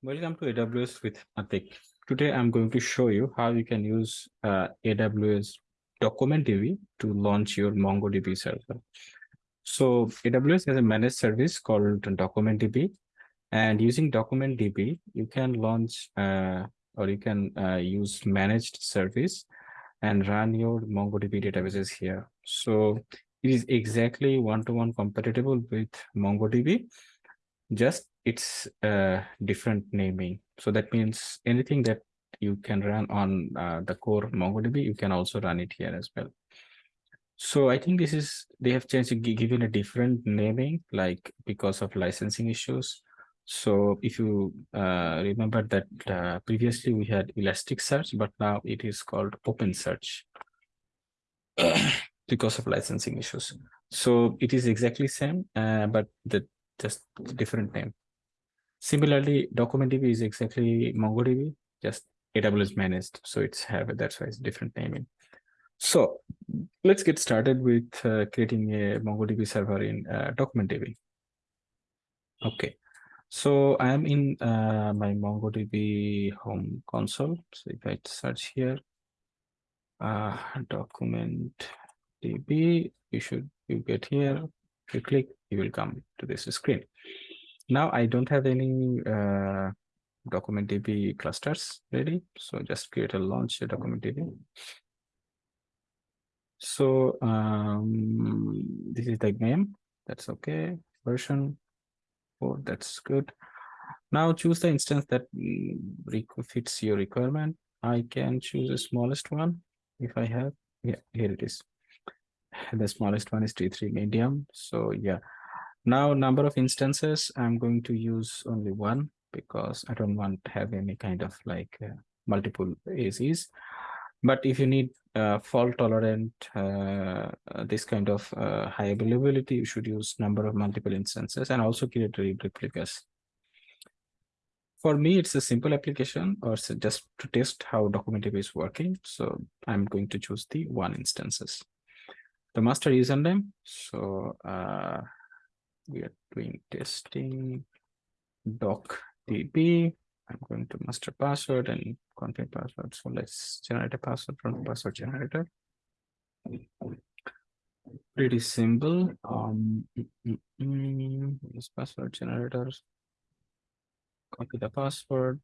Welcome to AWS with Atik. Today I'm going to show you how you can use uh, AWS DocumentDB to launch your MongoDB server. So AWS has a managed service called DocumentDB and using DocumentDB, you can launch uh, or you can uh, use managed service and run your MongoDB databases here. So it is exactly one-to-one -one compatible with MongoDB, just it's a different naming. So that means anything that you can run on uh, the core MongoDB, you can also run it here as well. So I think this is, they have changed, given a different naming, like because of licensing issues. So if you uh, remember that uh, previously we had Elasticsearch, but now it is called OpenSearch because of licensing issues. So it is exactly same, uh, but the just different name. Similarly, DocumentDB is exactly MongoDB, just AWS managed. So it's have that's why it's different naming. So let's get started with uh, creating a MongoDB server in uh, DocumentDB. Okay, so I am in uh, my MongoDB home console. So if I search here, uh, document DB, you should you get here, If you click, you will come to this screen. Now I don't have any uh, document DB clusters ready. So just create a launch document DB. So um, this is the name. That's okay. Version four. That's good. Now choose the instance that mm, fits your requirement. I can choose the smallest one if I have. Yeah, here it is. The smallest one is T3 medium. So yeah, now number of instances, I'm going to use only one because I don't want to have any kind of like uh, multiple AZs. But if you need uh, fault tolerant, uh, this kind of uh, high availability, you should use number of multiple instances and also create replicas. For me, it's a simple application or just to test how DocumentDB is working. So I'm going to choose the one instances. The master username. So uh, we are doing testing doc db. I'm going to master password and config password. So let's generate a password from the password generator. Pretty simple. Um, mm, mm, mm, this password generator. Copy the password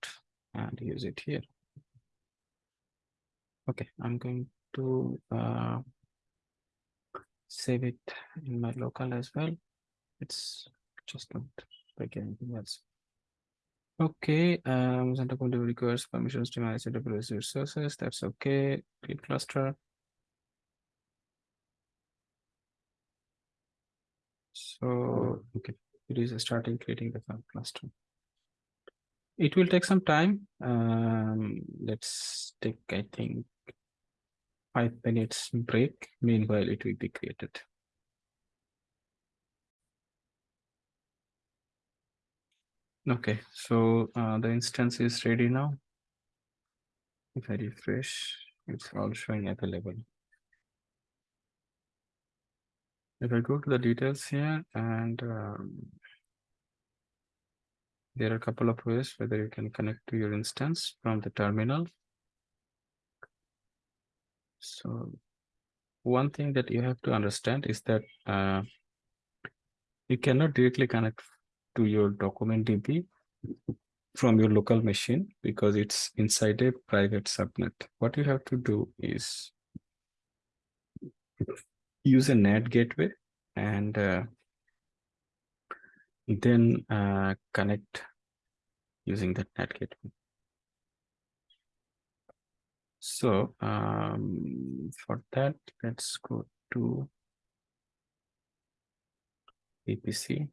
and use it here. Okay, I'm going to uh, save it in my local as well. It's just not like anything else. Okay, um, Center Community requires permissions to manage AWS resources. That's okay. Create cluster. So, okay, it is starting creating the cluster. It will take some time. Um, let's take, I think, five minutes break. Meanwhile, it will be created. Okay, so uh, the instance is ready now. If I refresh, it's all showing available. If I go to the details here and um, there are a couple of ways whether you can connect to your instance from the terminal. So one thing that you have to understand is that uh, you cannot directly connect to your document DB from your local machine because it's inside a private subnet. What you have to do is use a NAT gateway and uh, then uh, connect using that NAT gateway. So um, for that, let's go to VPC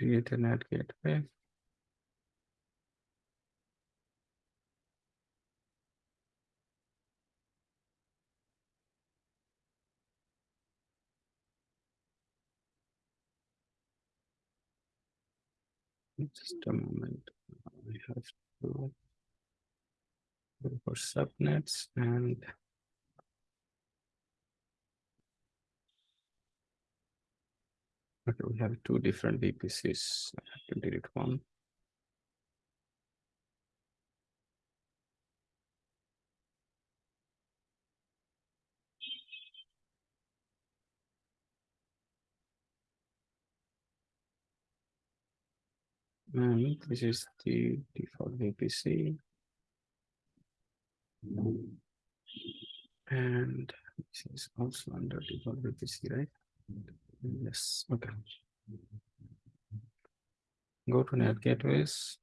Ethernet gateway. Just a moment. I have to go for subnets and Okay, we have two different VPCs. I have to delete one. And this is the default VPC. And this is also under default VPC, right? Yes, okay. Go to NAT gateways.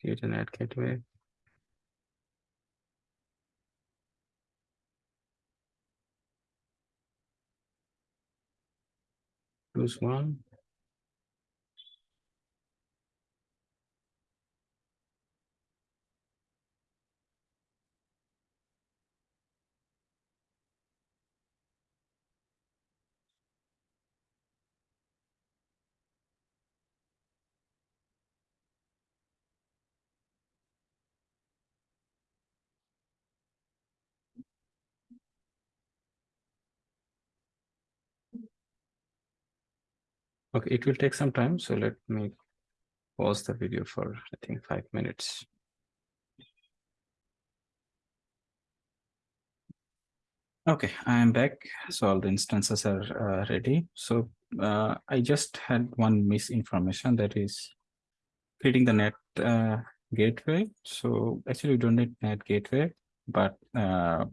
Create a NAT gateway. Choose one. Okay, it will take some time, so let me pause the video for, I think, five minutes. Okay, I am back. So all the instances are uh, ready. So uh, I just had one misinformation that is creating the NAT uh, gateway. So actually we don't need NAT gateway, but uh,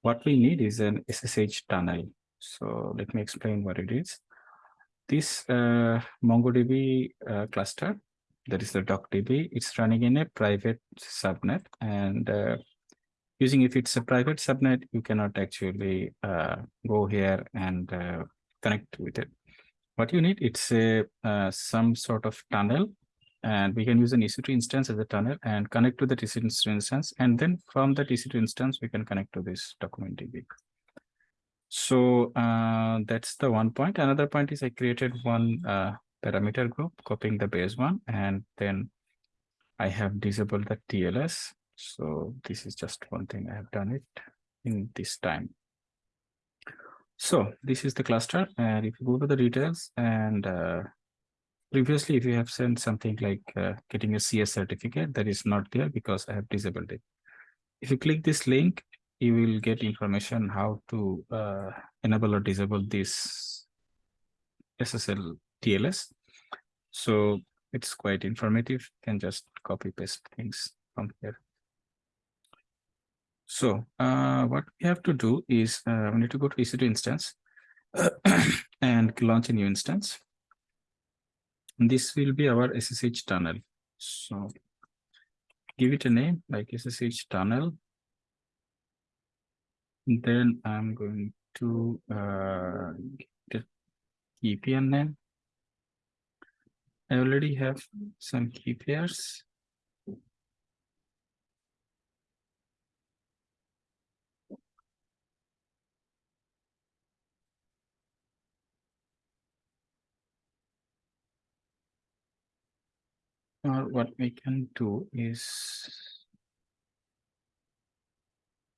what we need is an SSH tunnel. So let me explain what it is this uh, MongoDB uh, cluster, that is the DocDB, it's running in a private subnet and uh, using if it's a private subnet, you cannot actually uh, go here and uh, connect with it. What you need, it's a uh, some sort of tunnel and we can use an EC2 instance as a tunnel and connect to the EC2 instance. And then from that EC2 instance, we can connect to this document DB. So uh, that's the one point. Another point is I created one uh, parameter group, copying the base one, and then I have disabled the TLS. So this is just one thing I have done it in this time. So this is the cluster. And if you go to the details and uh, previously, if you have sent something like uh, getting a CA certificate, that is not there because I have disabled it. If you click this link, you will get information how to uh, enable or disable this SSL TLS. So it's quite informative. You can just copy paste things from here. So uh, what we have to do is uh, we need to go to EC2 instance and launch a new instance. This will be our SSH tunnel. So give it a name like SSH tunnel then I'm going to uh, get key pair name. I already have some key pairs. Or what we can do is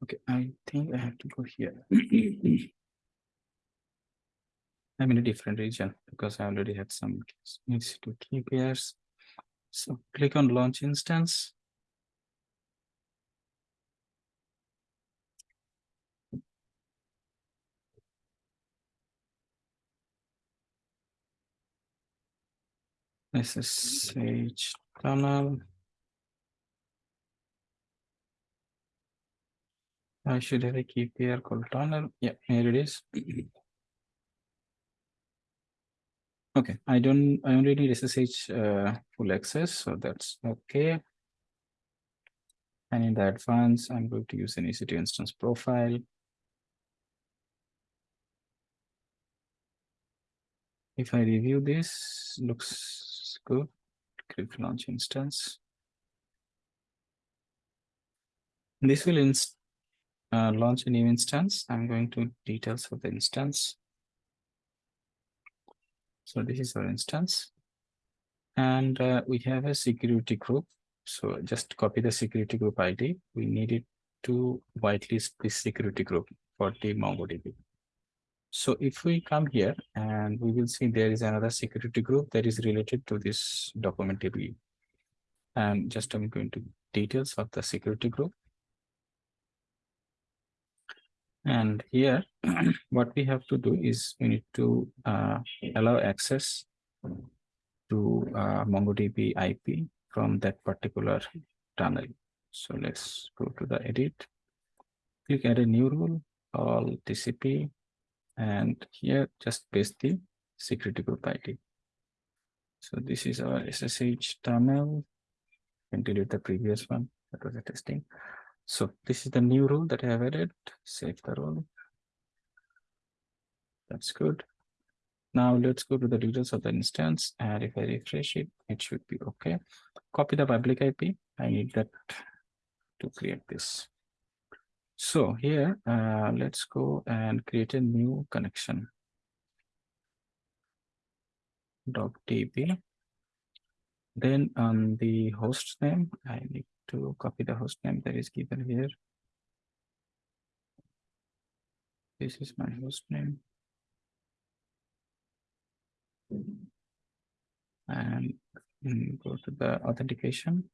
Okay, I think I have to go here. I'm in a different region because I already had some needs to here. So click on launch instance. SSH tunnel. I should have a key pair called tunnel. Yeah, here it is. Okay, I don't, I only need SSH uh, full access, so that's okay. And in the advance, I'm going to use an EC2 instance profile. If I review this, looks good. Click launch instance. This will inst uh, launch a new instance. I'm going to details of the instance. So this is our instance. And uh, we have a security group. So just copy the security group ID. We need it to whitelist this security group for the MongoDB. So if we come here and we will see there is another security group that is related to this document DB. And just I'm going to details of the security group. And here, what we have to do is we need to uh, allow access to uh, MongoDB IP from that particular tunnel. So let's go to the edit, click add a new rule, all TCP, and here just paste the security group ID. So this is our SSH tunnel. And delete the previous one that was a testing. So this is the new rule that I have added. Save the rule. That's good. Now let's go to the details of the instance. And if I refresh it, it should be okay. Copy the public IP. I need that to create this. So here, uh, let's go and create a new connection. .db. Then on the host name, I need to copy the host name that is given here. This is my host name. And mm, go to the authentication.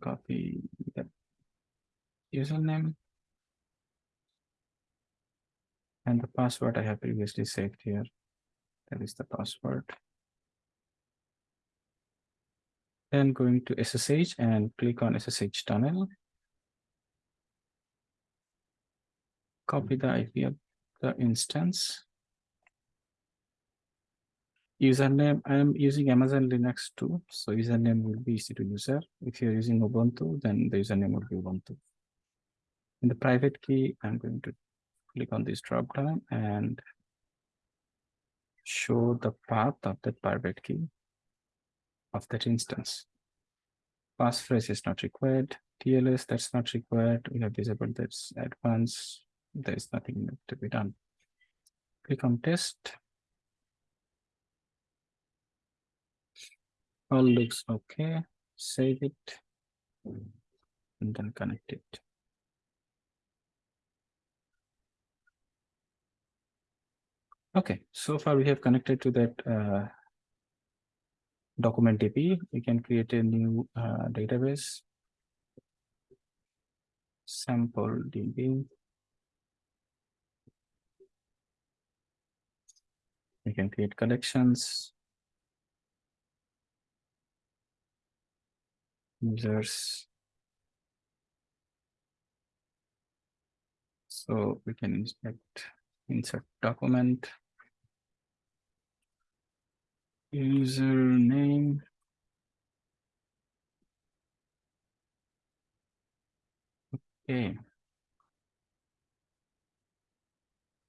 Copy the username. And the password I have previously saved here. That is the password. Then going to SSH and click on SSH tunnel. Copy the IP of the instance. Username, I am using Amazon Linux 2. So username will be EC2 user. If you're using Ubuntu, then the username will be Ubuntu. In the private key, I'm going to click on this drop down and show the path of that private key of that instance. Passphrase is not required. TLS, that's not required. We have disabled that's advanced. There is nothing to be done. Click on test. All looks okay. Save it and then connect it. Okay, so far we have connected to that uh, document DB. We can create a new uh, database. Sample DB. We can create collections. Users. So we can inspect, insert document. Username. Okay.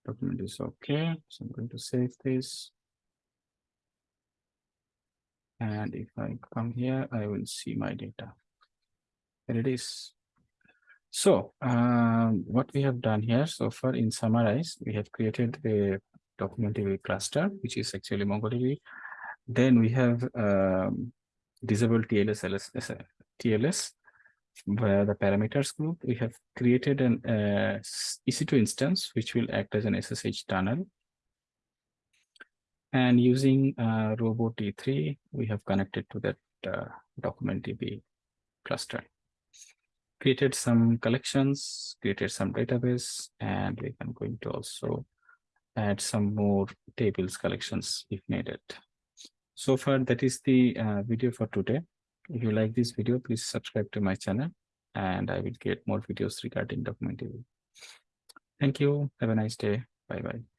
Document is okay. So I'm going to save this. And if I come here, I will see my data. There it is. So um, what we have done here so far in summarize, we have created a document cluster, which is actually MongoDB then we have um, disabled TLS, LS, TLS via the parameters group. We have created an uh, EC2 instance, which will act as an SSH tunnel. And using uh, Robo 3T, we have connected to that uh, document DB cluster. Created some collections, created some database, and we can going to also add some more tables collections if needed so far that is the uh, video for today. If you like this video please subscribe to my channel and i will get more videos regarding DocumentDB. Thank you. Have a nice day. Bye bye